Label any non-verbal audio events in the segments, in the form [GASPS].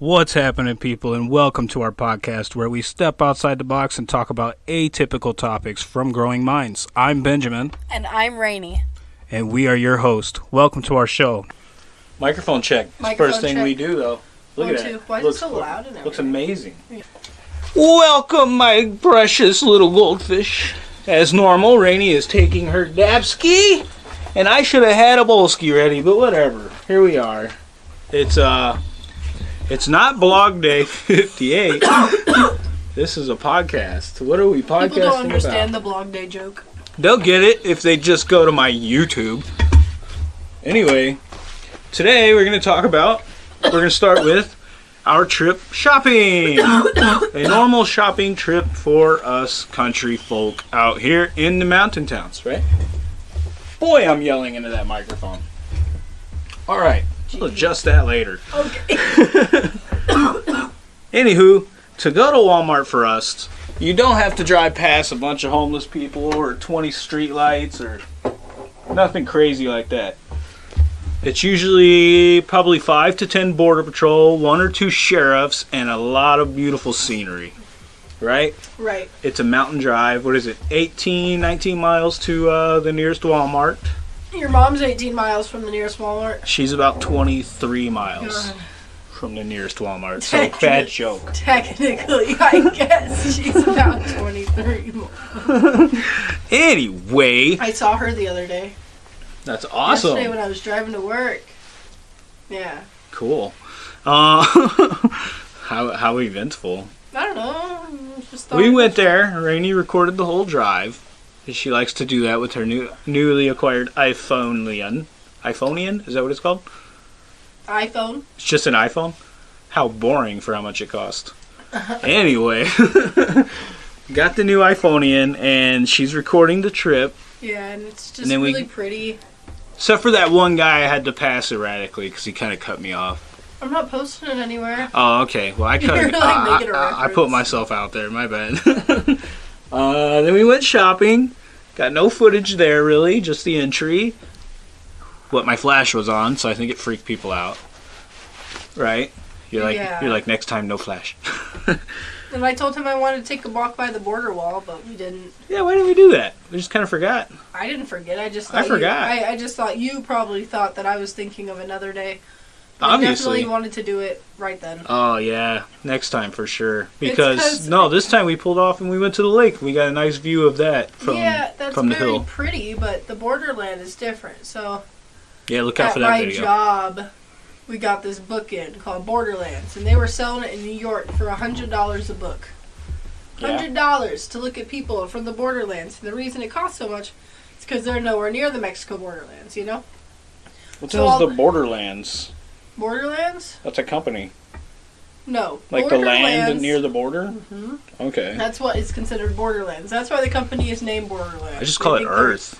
What's happening, people, and welcome to our podcast where we step outside the box and talk about atypical topics from growing minds. I'm Benjamin, And I'm Rainy. and we are your host. Welcome to our show. Microphone check. Microphone first thing check. we do, though. Look One, at two. that. Why is looks, it so loud and Looks everything? amazing. Welcome, my precious little goldfish. As normal, Rainy is taking her dabski, and I should have had a bowlski ready, but whatever. Here we are. It's uh, it's not blog day 58. [COUGHS] this is a podcast. What are we podcasting People don't understand about? the blog day joke. They'll get it if they just go to my YouTube. Anyway, today we're going to talk about, we're going to start with our trip shopping. A normal shopping trip for us country folk out here in the mountain towns, right? Boy, I'm yelling into that microphone. All right, we'll adjust that later. Okay. [COUGHS] Anywho, to go to Walmart for us, you don't have to drive past a bunch of homeless people or 20 street lights or nothing crazy like that. It's usually probably 5 to 10 border patrol, one or two sheriffs, and a lot of beautiful scenery. Right? right. It's a mountain drive. What is it? 18, 19 miles to uh, the nearest Walmart. Your mom's 18 miles from the nearest Walmart. She's about 23 miles God. from the nearest Walmart. So bad joke. Technically, I guess she's about 23. Anyway, I saw her the other day. that's awesome. Yesterday when I was driving to work. Yeah. Cool. Uh, [LAUGHS] how how eventful. I don't know. We went there. Rainey recorded the whole drive. She likes to do that with her new newly acquired iPhoneian. iPhoneian is that what it's called? iPhone. It's just an iPhone. How boring for how much it cost. [LAUGHS] anyway, [LAUGHS] got the new iPhoneian, and she's recording the trip. Yeah, and it's just And then we- really pretty. Except for that one guy, I had to pass erratically because he kind of cut me off. I'm not posting it anywhere. Oh, okay. Well, I [LAUGHS] cut. You're, it- like, I- making a I, I put myself out there. My bad. Uh, then we went shopping. Got no footage there really, just the entry. What my flash was on, so I think it freaked people out. Right? You're like, Yeah. you're like, next time, no flash. [LAUGHS] And I told him I wanted to take a walk by the border wall, but we didn't. yeah, why didn't we do that? We just kind of forgot. I didn't forget. I just I thought you- forgot. I, I just thought you probably thought that I was thinking of another day. I Obviously. definitely wanted to do it right then. Oh yeah, next time for sure. Because no, this time we pulled off and we went to the lake. We got a nice view of that from yeah, that's from the very hill. pretty, but the borderland is different. So Yeah, look out at for that my video. job, we got this book in called Borderlands, and they were selling it in New York for a hundred dollars a book. Hundred dollars to look at people from the borderlands. And the reason it costs so much is because they're nowhere near the Mexico borderlands. You know, What So the hell's the Borderlands? Borderlands. That's a company. No, Like the land near the border? Mhm. Okay. That's what is considered Borderlands. That's why the company is named Borderlands. I just call it they're- Earth.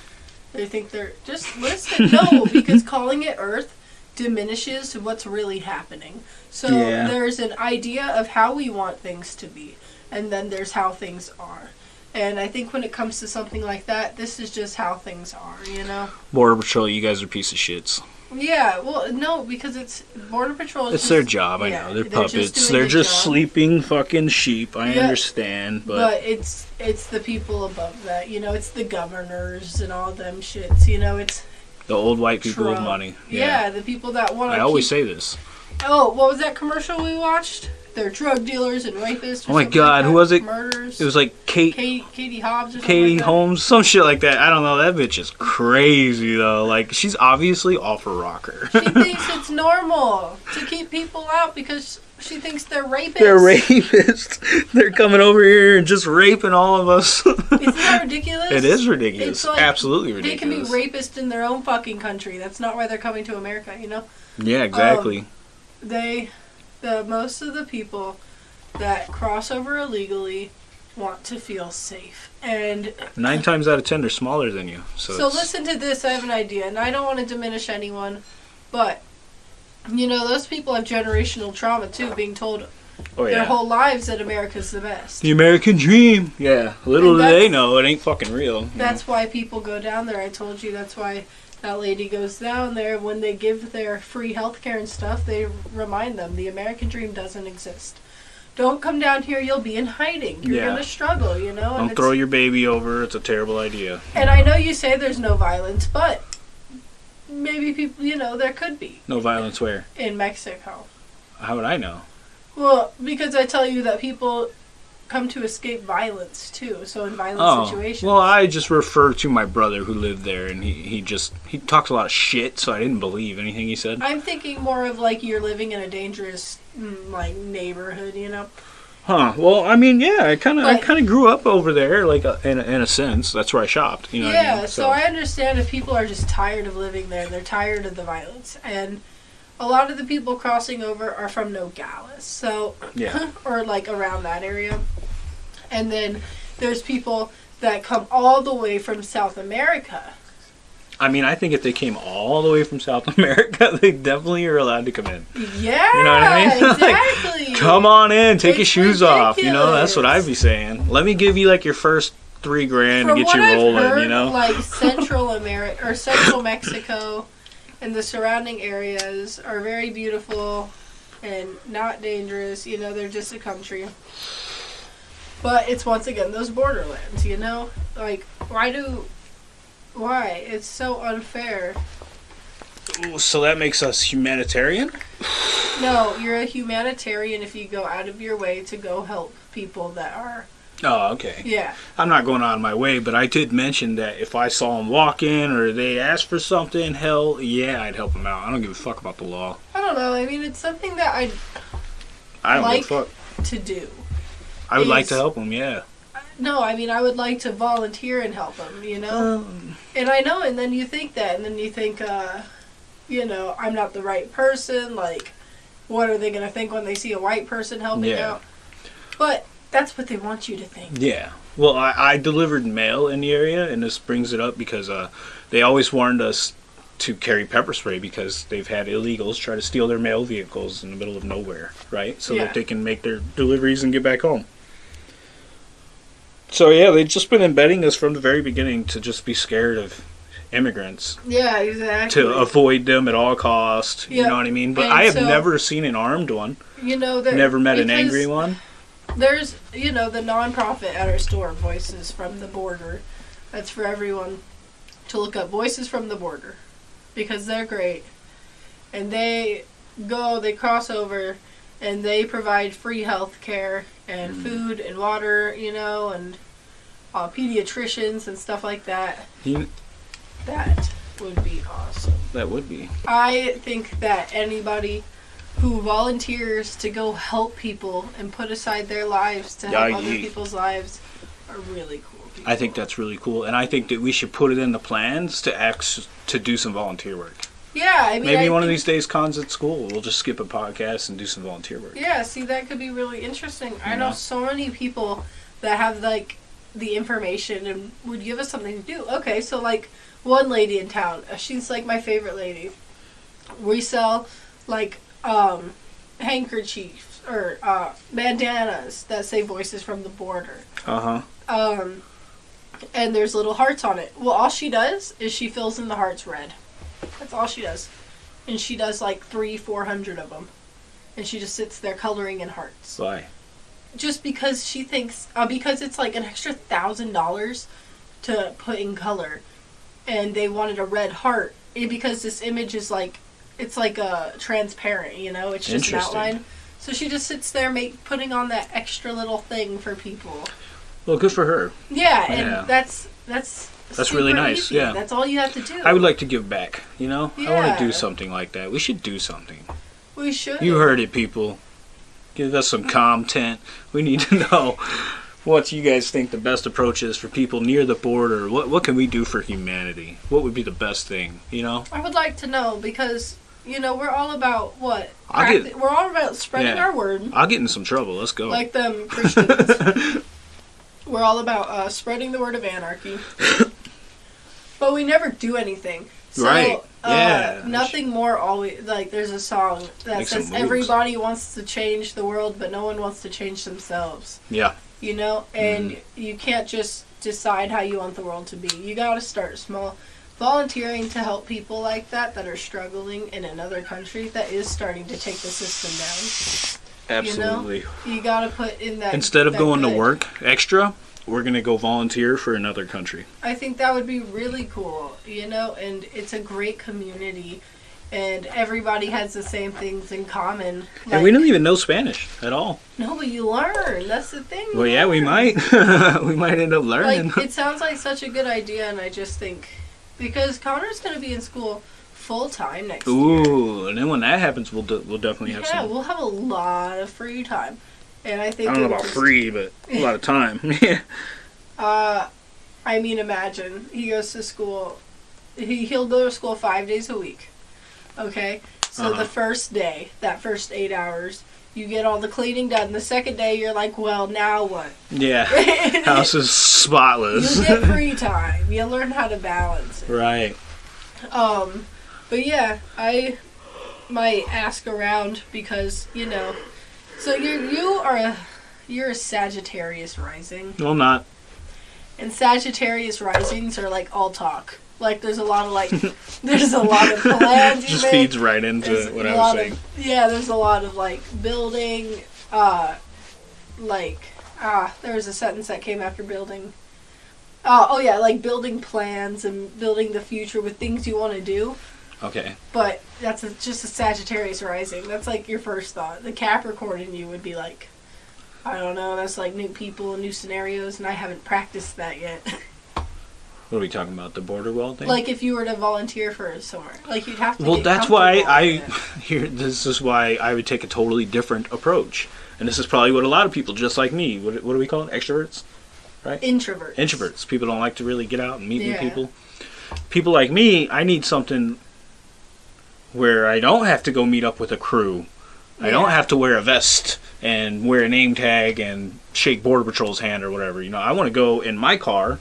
They think they're just listen. No, [LAUGHS] because calling it Earth diminishes what's really happening. So Yeah. there's an idea of how we want things to be, and then there's how things are. And I think when it comes to something like that, this is just how things are. You know. Border Patrol, you guys are piece of shits. Yeah. Well, no, because it's Border Patrol. Is It's just, their job, I yeah, know. They're, they're puppets. doing They're just job. sleeping fucking sheep. I Yeah. understand, but, But it's it's the people above that. You know, it's the governors and all them shits. You know, it's the old white people with money. yeah, the people that want to. I always say this. Oh, what was that commercial we watched? They're drug dealers and rapists. Oh my God, like who was it? Murders. It was like Kate Katie, Katie Hobbs or Katie like. Holmes, some shit like that. I don't know. That bitch is crazy though. Like she's obviously off a rocker. She [LAUGHS] thinks it's normal to keep people out because she thinks they're rapists. They're rapists. [LAUGHS] They're coming over here and just raping all of us. [LAUGHS] Isn't that ridiculous? it is ridiculous. It's like Absolutely ridiculous. They can be rapists in their own fucking country. That's not why they're coming to America, you know? yeah, exactly. Um, they, the most of the people that cross over illegally want to feel safe. And Nine times out of ten, they're smaller than you. So, So listen to this. I have an idea, and I don't want to diminish anyone, but you know those people have generational trauma too, being told oh their yeah, whole lives that America's the best. the American dream. Yeah, little do they know it ain't fucking real. That's why people go down there. I told you that's why that lady goes down there when they give their free health care and stuff they remind them the american dream doesn't exist don't come down here you'll be in hiding you're Yeah. gonna struggle you know and, Don't throw your baby over. It's a terrible idea. and i know you say there's no violence but maybe people you know there could be No violence where? in mexico How would I know? well because i tell you that people come to escape violence too so in violent Oh, situations well, I just refer to my brother who lived there, and he, he just he talks a lot of shit, so I didn't believe anything he said. i'm thinking more of like you're living in a dangerous mm, like neighborhood you know Huh? Well, I mean, yeah, I kind of I kind of grew up over there, like uh, in a, in a sense. That's where I shopped. You know. what I yeah, mean? so. I understand if people are just tired of living there, they're tired of the violence, and a lot of the people crossing over are from Nogales, so Yeah. [LAUGHS] or like around that area, and then there's people that come all the way from South America. I mean, I think if they came all the way from South [LAUGHS] America, they definitely are allowed to come in. Yeah, You know what I mean? [LAUGHS] Like, exactly. Come on in, take your It's shoes off. You know, that's what. I'd be saying. Let me give you like your first three grand From to get you I've rolling. heard, you know. like Central America or Central Mexico and the surrounding areas are very beautiful and not dangerous. You know, they're just a country. But it's once again those borderlands. You know, like why do why it's so unfair. Ooh, so that makes us humanitarian. No, you're a humanitarian if you go out of your way to go help people that are Oh, okay. yeah. I'm not going out of my way, but I did mention that if I saw them walk in or they asked for something, hell yeah, I'd help them out. I don't give a fuck about the law. I don't know. I mean, it's something that I I don't Like- give a fuck. to do. I would like to help them. Yeah. No, I mean, I would like to volunteer and help them, you know? Um, And I know, and then you think that, and then you think, uh, you know, I'm not the right person. Like, what are they going to think when they see a white person helping Yeah. out? But that's what they want you to think. Yeah. Well, I, I delivered mail in the area, and this brings it up because uh, they always warned us to carry pepper spray because they've had illegals try to steal their mail vehicles in the middle of nowhere, right? So Yeah. that they can make their deliveries and get back home. So yeah, they've just been embedding us from the very beginning to just be scared of immigrants Yeah, exactly. to avoid them at all costs. You know what I mean? But And I have so- never seen an armed one. you know, that Never met an angry one. There's, you know, the nonprofit at our store, Voices from the Border. That's for everyone to look up. Voices from the Border. Because they're great. And they go, they cross over, and they provide free health care and Mm. food and water, you know, and uh, pediatricians and stuff like that. You- That would be awesome. that would be. I think that anybody who volunteers to go help people and put aside their lives to help Yeah, other ye- people's lives are really cool people. I think that's really cool, and I think that we should put it in the plans to act to do some volunteer work. Yeah, I mean, Maybe I one of these days, cons at school, we'll just skip a podcast and do some volunteer work. Yeah, see, that could be really interesting. I know know? so many people that have like the information and would give us something to do. Okay, so like one lady in town, uh, she's like my favorite lady. We sell like um handkerchiefs or uh bandanas that say voices from the border. Uh huh. Um and there's little hearts on it. Well, all she does is she fills in the hearts red. That's all she does. And she does like 3 400 of them. And she just sits there coloring in hearts Why? just because she thinks uh, because it's like an extra thousand dollars to put in color and they wanted a red heart and because this image is like it's like a transparent you know it's just an outline so she just sits there make putting on that extra little thing for people Well, good for her. yeah and Yeah. that's that's That's really nice, easy. yeah. that's all you have to do I would like to give back. You know, I want to do something like that. We should do something. we should You heard it, people. Give us some content. We need to [LAUGHS] know what you guys think the best approach is for people near the border. What what can we do for humanity? What would be the best thing? You know. I would like to know because you know we're all about what Practi- get- we're all about spreading Yeah. our word I'll get in some trouble. Let's go. like them Christians. [LAUGHS] We're all about uh, spreading the word of anarchy, but we never do anything. So, Right. Yeah. Uh, nothing more. Always like there's a song that Make says everybody wants to change the world, but no one wants to change themselves. yeah. You know, and Mm-hmm. you can't just decide how you want the world to be. You got to start small. Volunteering to help people like that that are struggling in another country that is starting to take the system down. Absolutely. down. You gotta put in that. Instead of that going to work extra, we're gonna go volunteer for another country. I think that would be really cool, you know, and it's a great community, and everybody has the same things in common. and we don't even know Spanish at all. No, but you learn. That's the thing. Well, you yeah, we might. [LAUGHS] we might end up learning. Like it sounds like such a good idea, and I just think because Connor's gonna be in school full time next year. Ooh, and then when that happens, we'll we'll definitely have Yeah, some. we'll have a lot of free time, and I think I don't know about just- free, but a lot of time. [LAUGHS] yeah. Uh, I mean, imagine he goes to school. He he'll go to school five days a week. Okay, so Uh-huh. the first day, that first eight hours, you get all the cleaning done. The second day, you're like, well, now what? Yeah. [LAUGHS] House is spotless. you get [LAUGHS] free time. You learn how to balance it. right. Um, but yeah, I might ask around because you know. So you're you are a you're a Sagittarius rising, Well, not. and Sagittarius risings are like all talk. Like there's a lot of like [LAUGHS] there's a lot of plans. Just make. feeds right into There's what I was saying. Of, yeah, there's a lot of like building. Uh, like ah, there was a sentence that came after building. Uh, oh yeah, like building plans and building the future with things you want to do. Okay. But that's a, just a Sagittarius rising. That's like your first thought. The Capricorn in you would be like, I don't know. That's like new people and new scenarios, and I haven't practiced that yet. [LAUGHS] What are we talking about? The border wall thing? like if you were to volunteer for somewhere, like you'd have to. well, that's why I [LAUGHS] here. This is why I would take a totally different approach, and this is probably what a lot of people, just like me, what, what do we call it? Extroverts, right? introverts. introverts. People don't like to really get out and meet new people. People like me, I need something where I don't have to go meet up with a crew. I don't have to wear a vest and wear a name tag and shake border patrol's hand or whatever. You know, I want to go in my car,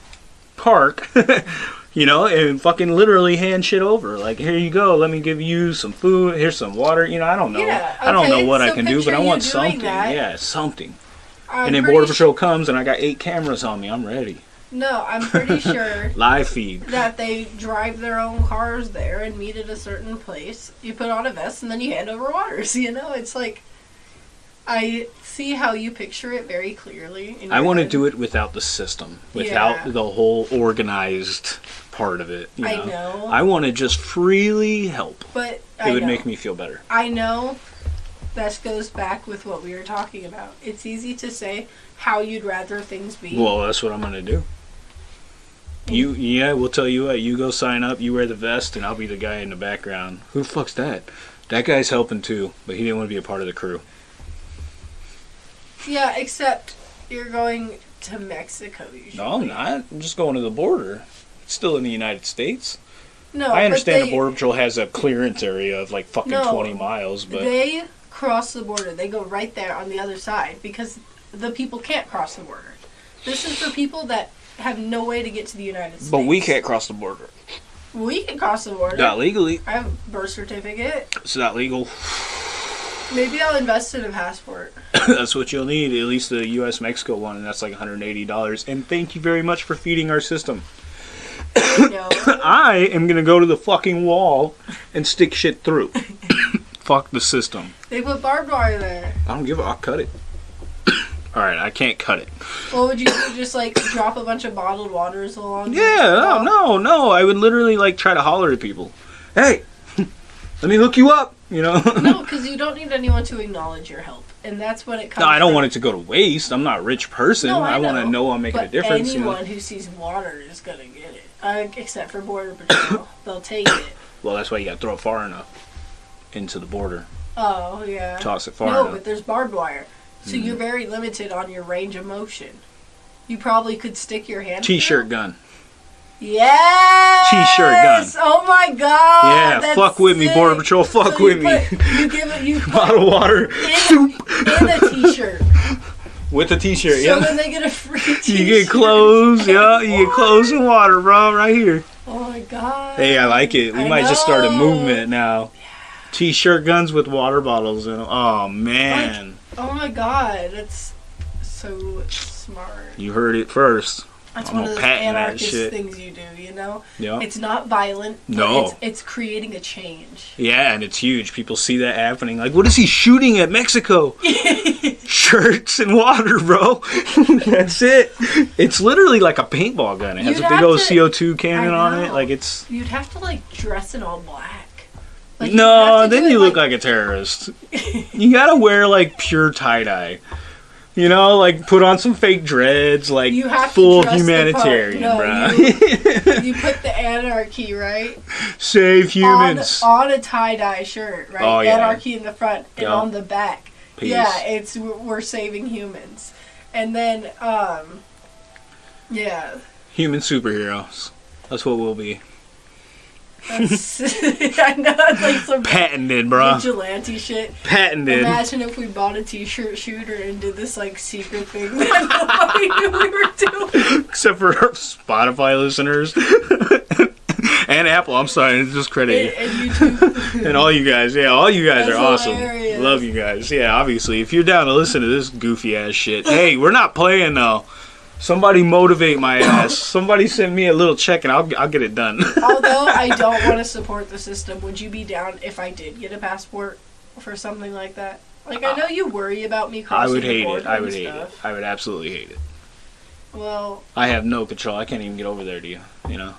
park, [LAUGHS] you know, and fucking literally hand shit over. Like, here you go. Let me give you some food. Here's some water. You know, I don't know. Yeah, okay, I don't know what I can do, but I want something. that. Yeah, something. I'm and then border patrol comes and I got eight cameras on me. I'm ready. No, I'm pretty [LAUGHS] sure Live feed. that they drive their own cars there and meet at a certain place. You put on a vest and then you hand over waters. [LAUGHS] You know, it's like I see how you picture it very clearly. I want to do it without the system, without Yeah. the whole organized part of it. You I know? know. I want to just freely help. But It I would know. make me feel better. I know that goes back with what we were talking about. It's easy to say how you'd rather things be. Well, that's what I'm gonna do. You, yeah, we'll tell you what. You go sign up. You wear the vest, and I'll be the guy in the background. Who the fuck's that? That guy's helping too, but he didn't want to be a part of the crew. Yeah, except you're going to Mexico usually. No, I'm not. I'm just going to the border. It's still in the United States. No, I understand they- the border patrol has a clearance area of like fucking No, 20 miles, but They cross the border. They go right there on the other side because the people can't cross the border. This is for people that have no way to get to the United States. but we can't cross the border. We can cross the border. Not legally. I have a birth certificate. It's not legal. Maybe I'll invest in a passport. [COUGHS] that's what you'll need. At least the U.S. Mexico one, and that's like 180 dollars. And thank you very much for feeding our system. [COUGHS] No. [COUGHS] I am gonna go to the fucking wall and stick shit through. Fuck the system. they put barbed wire there. I don't give a. I'll cut it. All right, I can't cut it. What would you do? Just like drop a bunch of bottled waters along? Yeah, no, no, no. I would literally like try to holler at people. Hey, [LAUGHS] let me hook you up. You know. No, [LAUGHS] because you don't need anyone to acknowledge your help, and that's when it comes. No, I don't from. want it to go to waste. I'm not a rich person. No, I I, want to know. I'm making But a difference. you know? anyone who sees water is gonna get it, uh, except for border patrol. [COUGHS] They'll take it. Well, that's why you got to throw it far enough into the border. Oh yeah. Toss it far no, enough. but there's barbed wire, so Hmm. you're very limited on your range of motion. You probably could stick your hand. T-shirt gun. Yes. T-shirt gun. Oh my god. yeah, fuck with me, border patrol. Fuck So with you me. you give it. You [LAUGHS] Bottle of water in, [LAUGHS] in a t-shirt. [LAUGHS] with a T-shirt. So yeah. then they get a free t-shirt. You get clothes, yeah. You get clothes and water, bro, right here. Oh my god. Hey, I like it. We I might just start a movement now. T-shirt guns with water bottles in them. Oh man, Oh my god, that's so smart. you heard it first. That's I'm one of those anarchist things you do, you know? Yeah. It's not violent. No. It's, it's creating a change. Yeah, and it's huge. People see that happening. Like, what is he shooting at Mexico? [LAUGHS] Shirts and water, bro. [LAUGHS] That's it. It's literally like a paintball gun. It has You'd a big old to- CO2 cannon on it. Like it's. You'd have to, like, dress in all black. Like, no, then you look like a terrorist. [LAUGHS] you gotta wear like pure tie dye. You know, like put on some fake dreads, like You have full humanitarian. No, bro. [LAUGHS] you put the anarchy, right? Save humans. On, on a tie dye shirt, right? Oh, yeah. Anarchy in the front and Yeah. on the back. Peace. Yeah, it's we're saving humans. And then, um, yeah, Human superheroes. That's what we'll be. That's, [LAUGHS] I know that's like some Patented, bro. vigilante shit. Patented. Imagine if we bought a t-shirt shooter and did this like secret thing that nobody knew we were doing. Except for Spotify listeners. [LAUGHS] and Apple, I'm sorry, it's just And, credit. and YouTube. [LAUGHS] And all you guys, yeah, all you guys That's are awesome. hilarious. Love you guys. Yeah, obviously, if you're down to listen to this goofy ass shit, hey, we're not playing though. Somebody motivate my [COUGHS] ass. Somebody send me a little check and I'll I'll get it done. [LAUGHS] Although I don't want to support the system, would you be down if I did get a passport for something like that? Like I uh, know you worry about me crossing I crossing would the hate border it. I would hate it. I would absolutely hate it. Well, I have no control. I can't even get over there to you. You know,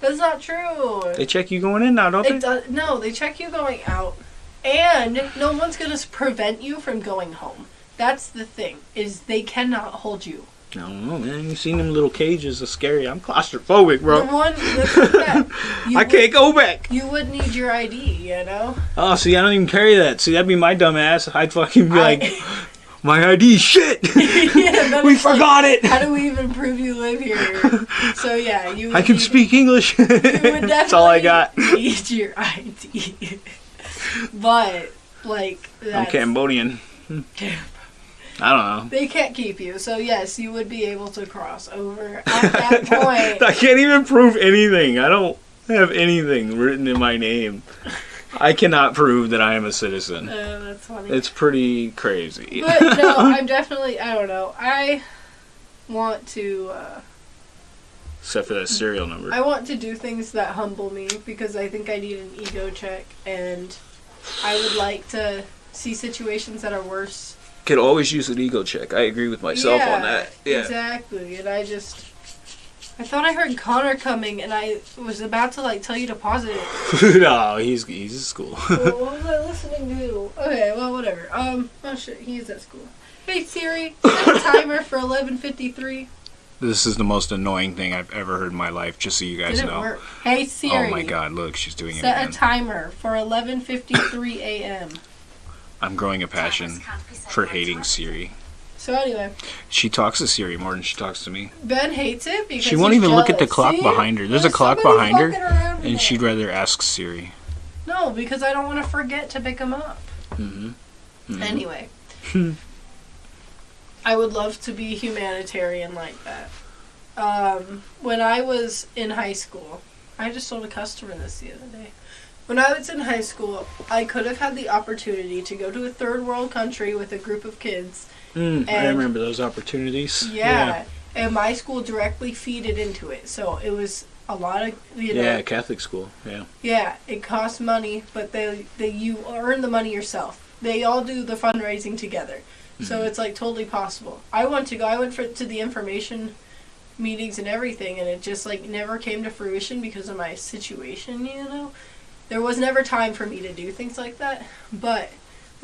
that's not true. they check you going in now, don't they? It does, no, they check you going out, and no one's gonna prevent you from going home. That's the thing is they cannot hold you. I don't know, man. You seen them little cages? Are scary. I'm claustrophobic, The bro. one like that, [LAUGHS] I would- can't go back. You would need your ID, you know. Oh, see, I don't even carry that. See, that'd be my dumb ass. I'd fucking be like, [LAUGHS] my ID, shit. [LAUGHS] yeah, we it's like, forgot it. How do we even prove you live here? So yeah, you. Would I can need- speak English. You would That's all I got. Need your ID, but like I'm Cambodian. I don't know. they can't keep you. So yes, you would be able to cross over at [LAUGHS] that point. I can't even prove anything. I don't have anything written in my name. I cannot prove that I am a citizen. Uh, that's funny. It's pretty crazy. but no, [LAUGHS] I'm definitely. I don't know. I want to. Uh, Except for that serial number. I want to do things that humble me because I think I need an ego check, and I would like to see situations that are worse. Could always use an ego check. I agree with myself yeah, on that. Yeah. exactly. And I just. I thought I heard Connor coming, and I was about to like tell you to pause it. [LAUGHS] no, he's he's at school. well, what was I listening to? Okay, well, whatever. Um, oh shit, he is at school. Hey Siri, [LAUGHS] set a timer for eleven fifty three. this is the most annoying thing I've ever heard in my life. Just so you guys Didn't know. work. Hey Siri. Oh my god! Look, she's doing it Set a timer for eleven fifty three a.m. I'm growing a passion for hating Siri. So anyway, She talks to Siri more than she talks to me. Ben hates it because She won't even look at the clock See? behind her. There's a clock behind her, and she'd rather ask Siri. no because I don't want to forget to pick him up. Mm-hmm. Anyway, [LAUGHS] I would love to be humanitarian like that. Um, when I was in high school, I just told a customer this the other day. When I was in high school, I could have had the opportunity to go to a third world country with a group of kids. Mm, I remember those opportunities. Yeah. And my school directly feeded into it. So it was a lot of, you know, Yeah, Catholic school. Yeah. Yeah, it costs money, but they they you earn the money yourself. They all do the fundraising together, so Mm-hmm. it's like totally possible. I want to go. I went for to the information meetings and everything, and it just like never came to fruition because of my situation. You know, there was never time for me to do things like that. But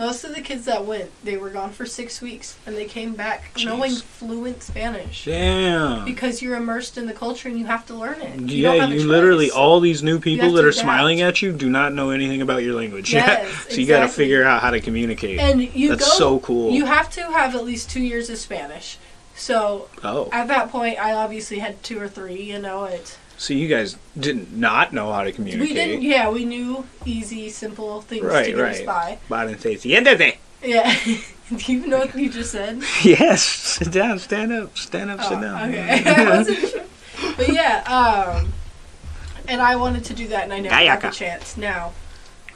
most of the kids that went, they were gone for six weeks, and they came back knowing fluent Spanish. Damn. Because you're immersed in the culture and you have to learn it. You yeah, don't have a you literally all these new people that are adapt. smiling at you do not know anything about your language. [LAUGHS] Yes, so you got to figure out how to communicate. And you That's go. so cool. You have to have at least two years of Spanish. So oh, at that point, I obviously had two or three. You know, it. So you guys didn't not know how to communicate. We didn't. Yeah, we knew easy, simple things to Right, get us right. by. But I didn't say "Siéntate." Yeah. [LAUGHS] Do you know what you just said? [LAUGHS] Yes, sit down, stand up, stand up, sit Oh, down. okay. [LAUGHS] I wasn't sure. But yeah, um, and I wanted to do that, and I never got the Gayaka. chance. Now,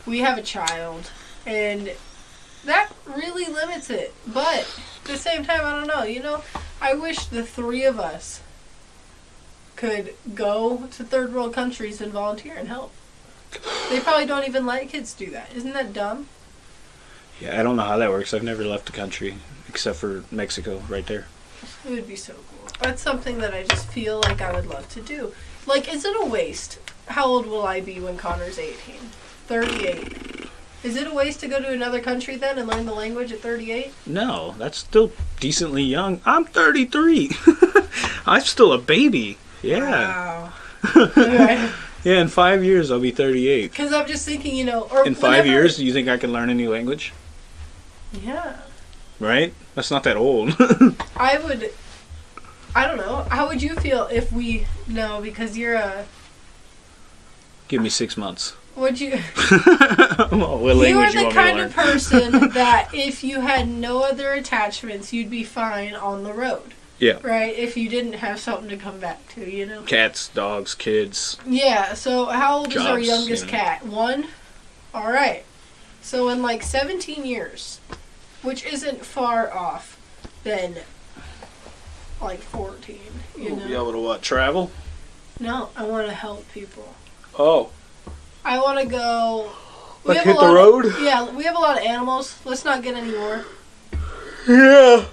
we have a child, and that really limits it. But at the same time, I don't know. You know, I wish the three of us could go to third world countries and volunteer and help. They probably don't even let kids do that. Isn't that dumb? Yeah, I don't know how that works. I've never left the country except for Mexico, right there. It would be so cool. That's something that I just feel like I would love to do. Like, is it a waste? How old will I be when Connor's 18? 38. Is it a waste to go to another country then and learn the language at 38? No, that's still decently young. I'm 33. [LAUGHS] I'm still a baby. Yeah. Wow. [LAUGHS] Yeah, in five years I'll be 38. Because I'm just thinking, you know, or In five years, do you think I can learn a new language? Yeah. Right? That's not that old. [LAUGHS] I would. I don't know. How would you feel if we no because you're a Give me six months. would you [LAUGHS] what you are you the want kind of person that if you had no other attachments you'd be fine on the road. Yeah. Right? If you didn't have something to come back to, you know. Cats, dogs, kids. Yeah, so how old is our youngest you know. cat? One? Alright. So in like 17 years, which isn't far off than like 14, you We'll know? be able to what? Travel? No, I want to help people. Oh. I want to go. Like have hit a the road? Of, yeah, we have a lot of animals. Let's not get any more. Yeah.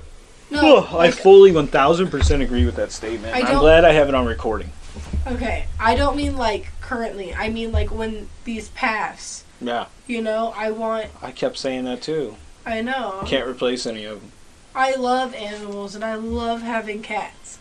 No, Oh, I fully 1000% agree with that statement. I'm glad I have it on recording. okay. I don't mean like currently. I mean like when these pass. Yeah. You know, I want. I kept saying that too. I know. Can't replace any of them. I love animals and I love having cats,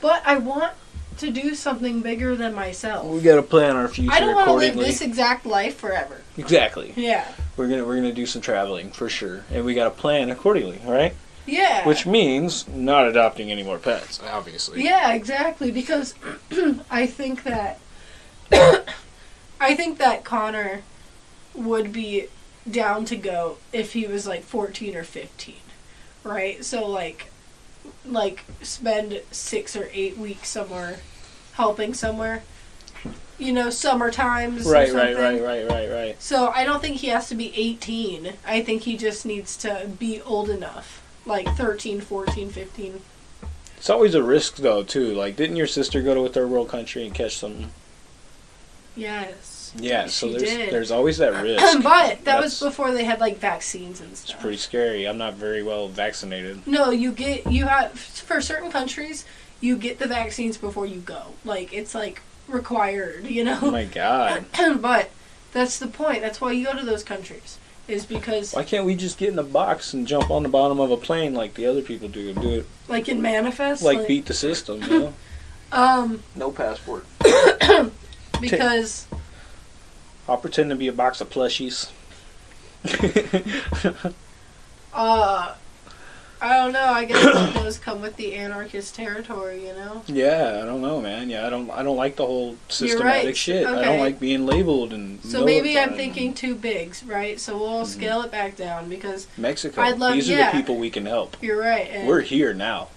but I want to do something bigger than myself. We got to plan our future I don't want to live this exact life forever. Exactly. Yeah. We're gonna we're gonna do some traveling for sure, and we got to plan accordingly. All right. Yeah. Which means not adopting any more pets, obviously. Yeah, exactly. Because [CLEARS THROAT] I think that [COUGHS] I think that Connor would be down to go if he was like fourteen or fifteen, right? So like, like spend six or eight weeks somewhere, helping somewhere. You know, summer times. or Right, right, right, right, right, right. So I don't think he has to be 18. I think he just needs to be old enough. Like 13, 14, 15. It's always a risk though too. Like, didn't your sister go to a third world country and catch something? Yes. Yeah. So there's did. there's always that [CLEARS THROAT] risk. but that was before they had like vaccines and stuff. It's pretty scary. I'm not very well vaccinated. No, you get you have for certain countries you get the vaccines before you go. Like it's like required, you know. Oh my god. [CLEARS THROAT] but that's the point. That's why you go to those countries. Is because Why can't we just get in a box and jump on the bottom of a plane like the other people do and do it like in manifest like beat the system, you know? [COUGHS] um No passport. [COUGHS] [COUGHS] because I'll pretend to be a box of plushies. [LAUGHS] uh I don't know. I guess does [COUGHS] come with the anarchist territory, you know. yeah, I don't know, man. Yeah, I don't. I don't like the whole systematic right. shit. I don't like being labeled and. So maybe I'm thinking too bigs, right? So we'll Mhm. scale it back down because Mexico. I'd love- These are yeah. the people we can help. you're right. We're here now.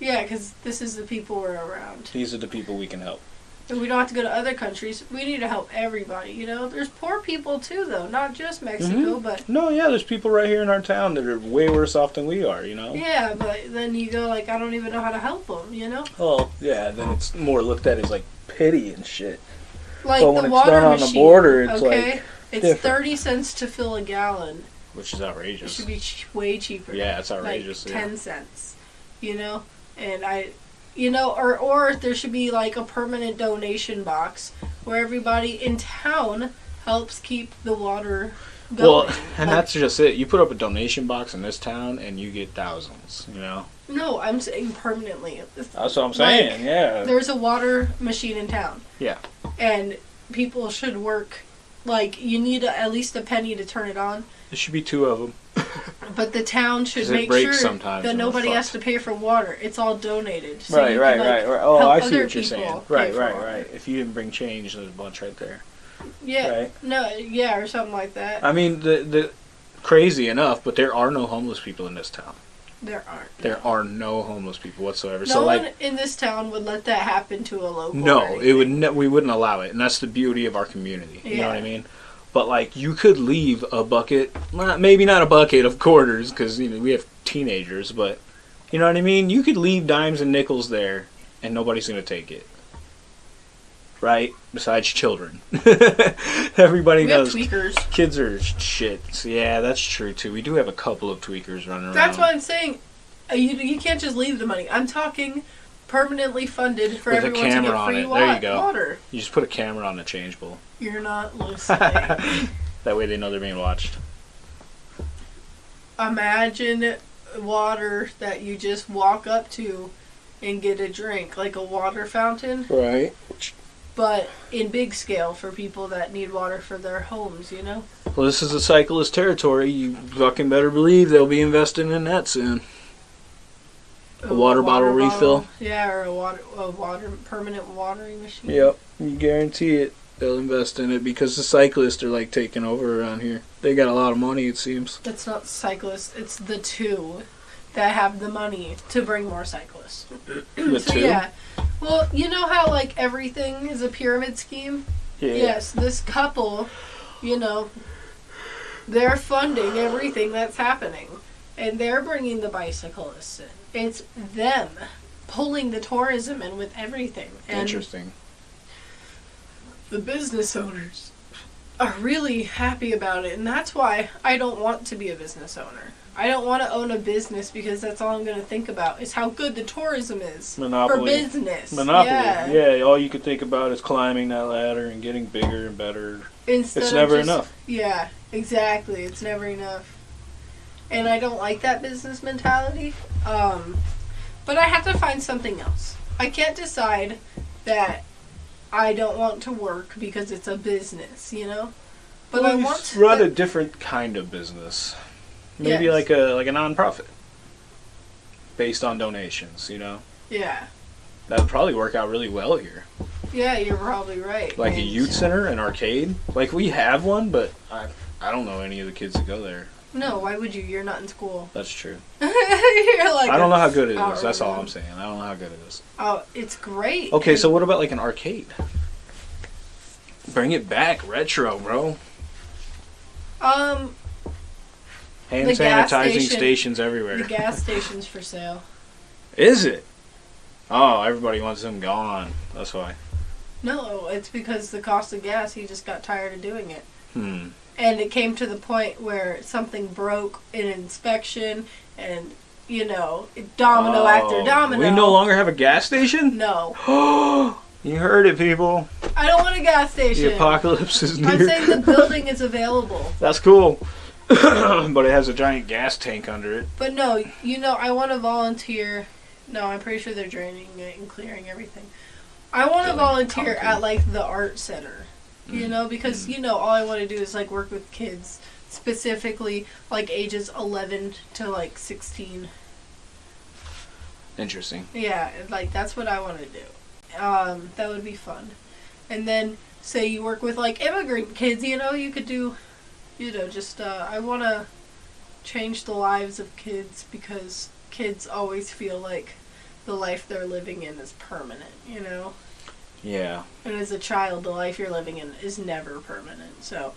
yeah, because this is the people we're around. These are the people we can help. And we don't have to go to other countries. We need to help everybody. You know, there's poor people too, though, not just Mexico, Mhm. but No, yeah, there's people right here in our town that are way worse off than we are. You know. yeah. But then you go like, I don't even know how to help them. You know, Oh, yeah. Then it's more looked at as like pity and shit. like But when the it's water done on the border, it's okay, like it's different. thirty cents to fill a gallon. Which is outrageous. It should be ch- way cheaper. Yeah, it's outrageous. like yeah. ten cents, you know, and I, you know, or or there should be like a permanent donation box where everybody in town helps keep the water going. Well, and Like, that's just it. You put up a donation box in this town, and you get thousands. You know. no, I'm saying permanently. That's what I'm saying. yeah. There's a water machine in town. Yeah. and people should work. Like you need a, at least a penny to turn it on. There should be two of them. [LAUGHS] But the town should it make breaks sure sometimes that and we're nobody has to pay for water. It's all donated. So right, you right, can, like, right, right. Oh, help I see other what you're saying. pay Right, for right, water. right. If you didn't bring change, there's a bunch right there. Yeah. Right. No. Yeah, or something like that. I mean, the the crazy enough, but there are no homeless people in this town. there aren't. There are no homeless people whatsoever. No so one like, in this town would let that happen to a local. or no, it would. anything. Ne- we wouldn't allow it, and that's the beauty of our community. You know what I Yeah. mean? But like, you could leave a bucket, not- maybe not a bucket of quarters, because you know we have teenagers, but you know what I mean. You could leave dimes and nickels there, and nobody's gonna take it. right? Besides children, [LAUGHS] everybody We knows tweakers. kids are shit. So, yeah, that's true too. We do have a couple of tweakers running around. That's why I'm saying uh, you you can't just leave the money. I'm talking permanently funded for With a everyone to camera get on free it. wa- There you go. water. You just put a camera on the change bowl. You're not [LAUGHS] listening. that way they know they're being watched. Imagine water that you just walk up to and get a drink, like a water fountain, Right. but in big scale for people that need water for their homes. You know. Well, this is a cyclist territory. You fucking better believe they'll be investing in that soon. A water bottle refill? Yeah, or a water a water permanent watering machine. Yep, you guarantee it. They'll invest in it because the cyclists are like taking over around here. They got a lot of money, it seems. It's not cyclists. It's the two that have the money to bring more cyclists. [CLEARS THROAT] The so two. yeah. Well, you know how like everything is a pyramid scheme. Yeah. Yes, this couple, you know, they're funding everything that's happening, and they're bringing the bicyclists in. It's them pulling the tourism in with everything, and Interesting. the business owners are really happy about it, and that's why I don't want to be a business owner. I don't want to own a business because that's all I'm going to think about is how good the tourism is for business. Monopoly. Yeah. Yeah. all you could think about is climbing that ladder and getting bigger and better. Instead It's never just- enough. Yeah, exactly. It's never enough. And I don't like that business mentality. Um, but I have to find something else. I can't decide that I don't want to work because it's a business, you know? But I Well, you want to run a different kind of business. Maybe Yes. like a like a nonprofit. Based on donations, you know? Yeah. That would probably work out really well here. Yeah, you're probably right. Like a youth center, an arcade. Like we have one, but I I don't know any of the kids that go there. No, why would you? You're not in school. [LAUGHS] That's true. you're like I don't know how good it is. hour. That's all. I'm saying. I don't know how good it is. Oh, it's great. Okay, so what about like an arcade? Bring it back, retro, bro. um, Hand sanitizing station- stations everywhere. the gas [LAUGHS] station's for sale. Is it? Oh, everybody wants them gone. That's why. No, it's because the cost of gas. He just got tired of doing it. Hmm. And it came to the point where something broke in inspection and you know domino oh, after Oh, domino We no longer have a gas station? no [GASPS] you heard it, people. i don't want a gas station The apocalypse is near. i'm saying the building is available [LAUGHS] That's cool. [COUGHS] but it has a giant gas tank under it. but no you know i want to volunteer no i'm pretty sure they're draining it and clearing everything i want to volunteer concrete. at like the art center you know because you know all i want to do is like work with kids specifically like ages 11 to like 16 Interesting. Yeah, like that's what I want to do. Um, that would be fun. And then say you work with like immigrant kids, you know, you could do, you know, just uh, I want to change the lives of kids because kids always feel like the life they're living in is permanent, you know. Yeah. And as a child, the life you're living in is never permanent. So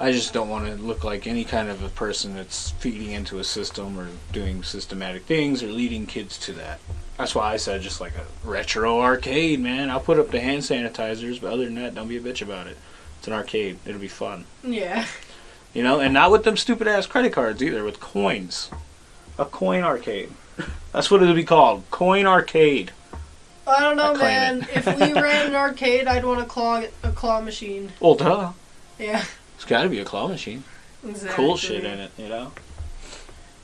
I just don't want to look like any kind of a person that's feeding into a system or doing systematic things or leading kids to that. That's why I said just like a retro arcade, man. I'll put up the hand sanitizers, but other than that, don't be a bitch about it. It's an arcade. It'll be fun. yeah, You know, and not with them stupid ass credit cards either, with coins. A coin arcade. [LAUGHS] That's what it'll be called. Coin arcade. I don't know, I man. if we ran an arcade, I'd want a claw a claw machine. Well, duh. Yeah, It's got to be a claw machine. exactly. Cool shit in it, you know?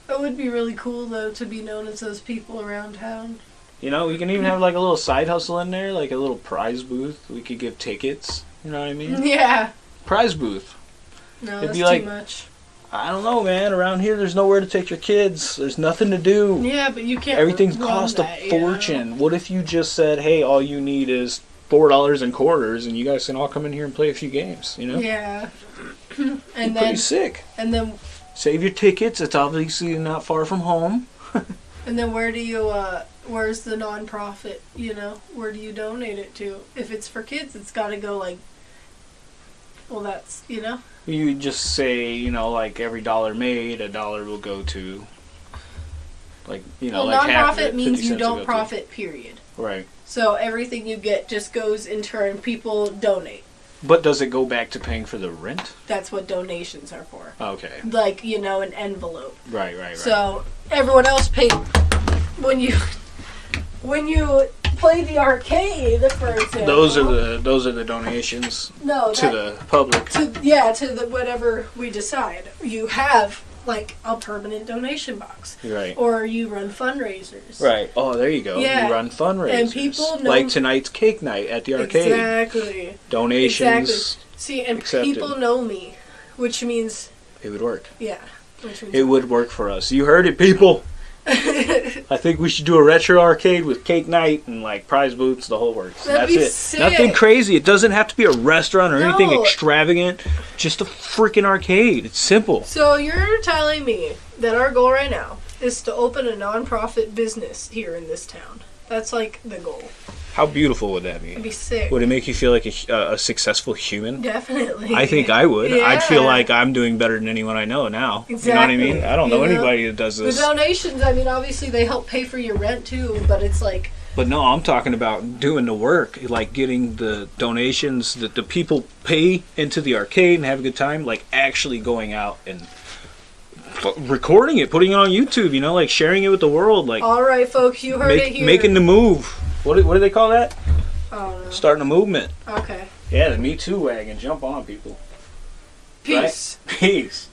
It would be really cool though to be known as those people around town. You know, we can even have like a little side hustle in there, like a little prize booth. We could give tickets. You know what I mean? [LAUGHS] Yeah. Prize booth. No, It'd that's be like- too much. I don't know, man. Around here, there's nowhere to take your kids. There's nothing to do. Yeah, but you can't. Everything's cost that, a you know? fortune. What if you just said, "Hey, all you need is four dollars and quarters, and you guys can all come in here and play a few games"? You know, Yeah. [CLEARS THROAT] And pretty then sick. and then Save your tickets. It's obviously not far from home. [LAUGHS] and then where do you uh where's the nonprofit, you know? Where do you donate it to? If it's for kids, it's got to go like well, that's, you know. You just say, you know, like every dollar made, a dollar will go to Like you know, well, like nonprofit it, means you don't go to- profit. Period. Right. So everything you get just goes in turn. People donate. But does it go back to paying for the rent? That's what donations are for. Okay. Like you know, an envelope. Right. Right. Right. So everyone else paid when you when you play the arcade, for example. those are the those are the donations no to that- the public. to yeah to the whatever we decide. You have like a permanent donation box, Right. or you run fundraisers. Right. Oh, there you go. Yeah. You run fundraisers. And people know- like tonight's cake night at the arcade. Exactly. Donations. Exactly. See, and Accepted. people know me, which means It would work. yeah, which means It would work for us. You heard it, people. I think we should do a retro arcade with cake night and like prize boots, the whole works. That'd That's it. sick. Nothing crazy. It doesn't have to be a restaurant or anything extravagant. Just a freaking arcade. It's simple. So you're telling me that our goal right now is to open a nonprofit business here in this town. That's like the goal. How beautiful would that It'd be? be sick. Would it make you feel like a, a, successful human? Definitely. I think I would. I'd feel like I'm doing better than anyone I know now. You know what I mean? I don't know You know? anybody that does this. the donations. I mean, obviously they help pay for your rent too, but it's like But no, I'm talking about doing the work, like getting the donations that the people pay into the arcade and have a good time, like actually going out and recording it, putting it on YouTube, you know, like sharing it with the world, like all right, folks, you heard it here. making the move. What do, what do they call that? Oh no. Starting a movement. Okay. Yeah, the Me Too wagon. Jump on, people. Peace. [LAUGHS] Peace.